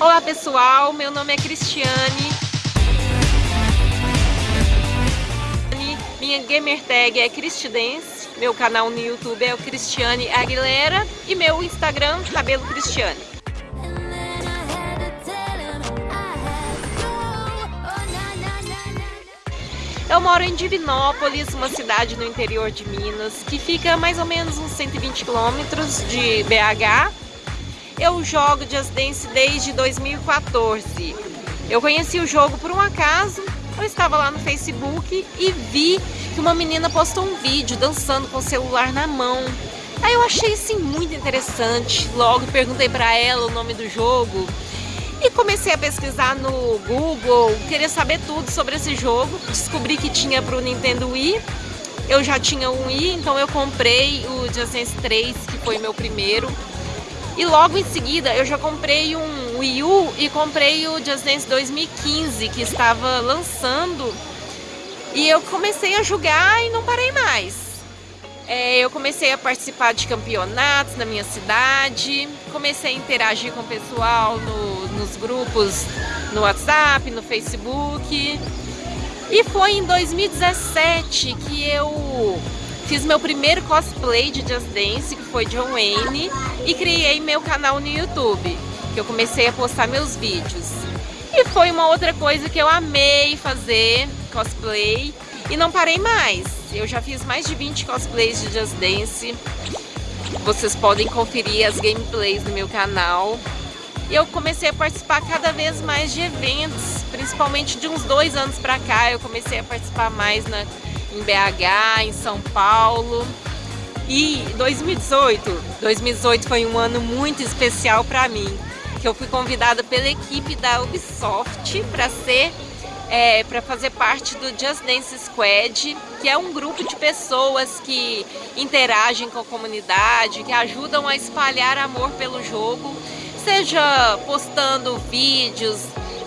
Olá pessoal, meu nome é Cristiane. Minha gamer tag é Cristidence, meu canal no YouTube é o Cristiane Aguilera e meu Instagram, Cabelo Cristiane. Eu moro em Divinópolis, uma cidade no interior de Minas, que fica mais ou menos uns 120 quilômetros de BH eu jogo Just Dance desde 2014. Eu conheci o jogo por um acaso, eu estava lá no Facebook e vi que uma menina postou um vídeo dançando com o celular na mão. Aí eu achei assim muito interessante, logo perguntei para ela o nome do jogo e comecei a pesquisar no Google, queria saber tudo sobre esse jogo. Descobri que tinha para o Nintendo Wii, eu já tinha um Wii, então eu comprei o Just Dance 3, que foi meu primeiro. E logo em seguida eu já comprei um Wii U e comprei o Just Dance 2015 que estava lançando. E eu comecei a jogar e não parei mais. É, eu comecei a participar de campeonatos na minha cidade, comecei a interagir com o pessoal no, nos grupos no WhatsApp, no Facebook. E foi em 2017 que eu Fiz meu primeiro cosplay de Just Dance, que foi John Wayne, e criei meu canal no YouTube, que eu comecei a postar meus vídeos. E foi uma outra coisa que eu amei fazer, cosplay, e não parei mais. Eu já fiz mais de 20 cosplays de Just Dance. Vocês podem conferir as gameplays no meu canal. E eu comecei a participar cada vez mais de eventos, principalmente de uns dois anos pra cá, eu comecei a participar mais na em BH, em São Paulo. E 2018, 2018 foi um ano muito especial para mim, que eu fui convidada pela equipe da Ubisoft para ser é, para fazer parte do Just Dance Squad, que é um grupo de pessoas que interagem com a comunidade, que ajudam a espalhar amor pelo jogo, seja postando vídeos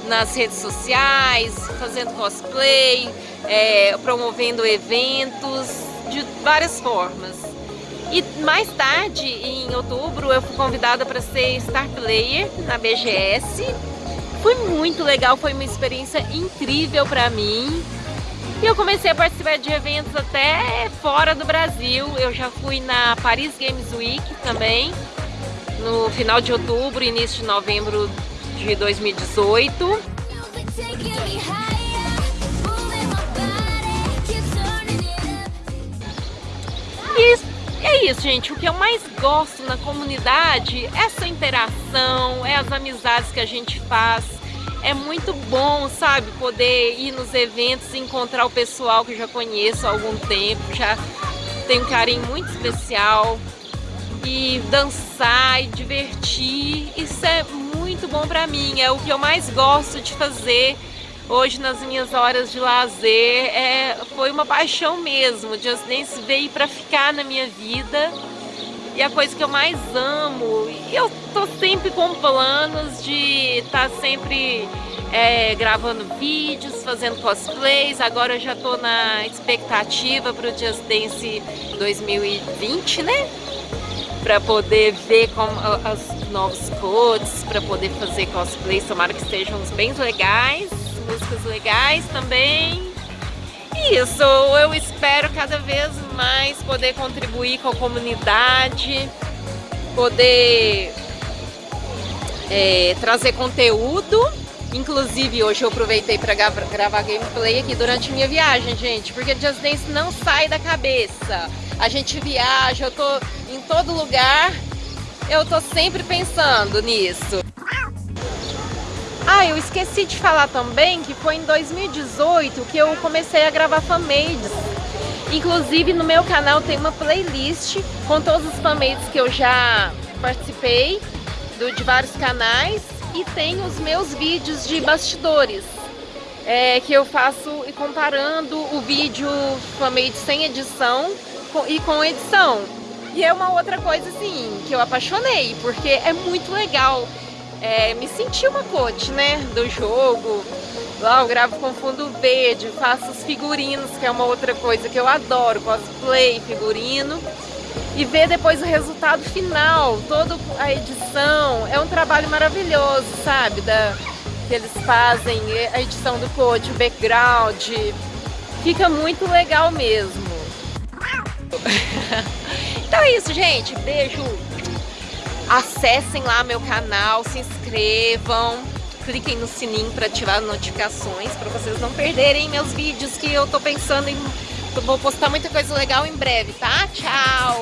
nas redes sociais, fazendo cosplay, é, promovendo eventos de várias formas. E mais tarde, em outubro, eu fui convidada para ser Star Player na BGS. Foi muito legal, foi uma experiência incrível para mim. E eu comecei a participar de eventos até fora do Brasil. Eu já fui na Paris Games Week também, no final de outubro, início de novembro de 2018. E é isso, gente. O que eu mais gosto na comunidade é essa interação, é as amizades que a gente faz. É muito bom, sabe, poder ir nos eventos e encontrar o pessoal que eu já conheço há algum tempo, já tenho um carinho muito especial. E dançar e divertir, isso é muito bom pra mim, é o que eu mais gosto de fazer hoje nas minhas horas de lazer. É, foi uma paixão mesmo, Just Dance veio para ficar na minha vida e a coisa que eu mais amo. Eu tô sempre com planos de estar tá sempre é, gravando vídeos, fazendo cosplays. Agora eu já tô na expectativa para o Just Dance 2020, né? Para poder ver como os novos codes, para poder fazer cosplays. Tomara que estejam bem legais músicas legais também. Isso, eu espero cada vez mais poder contribuir com a comunidade, poder é, trazer conteúdo. Inclusive, hoje eu aproveitei para gravar gameplay aqui durante minha viagem, gente, porque Just Dance não sai da cabeça. A gente viaja, eu tô em todo lugar, eu tô sempre pensando nisso. Ah, eu esqueci de falar também que foi em 2018 que eu comecei a gravar fanmades. Inclusive no meu canal tem uma playlist com todos os fanmades que eu já participei do, de vários canais e tem os meus vídeos de bastidores é, que eu faço e comparando o vídeo fanmade sem edição com, e com edição. E é uma outra coisa assim que eu apaixonei, porque é muito legal é, me senti uma coach, né, do jogo. Lá eu gravo com fundo verde, faço os figurinos, que é uma outra coisa que eu adoro, cosplay, figurino. e ver depois o resultado final, toda a edição. É um trabalho maravilhoso, sabe? Da, que eles fazem, a edição do code, o background. Fica muito legal mesmo. então é isso, gente. Beijo. Acessem lá meu canal, se inscrevam, cliquem no sininho para ativar notificações, para vocês não perderem meus vídeos que eu tô pensando em... Eu vou postar muita coisa legal em breve, tá? Tchau!